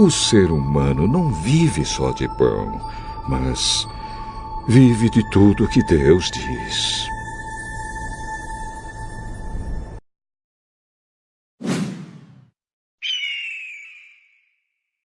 O ser humano não vive só de pão, mas vive de tudo que Deus diz.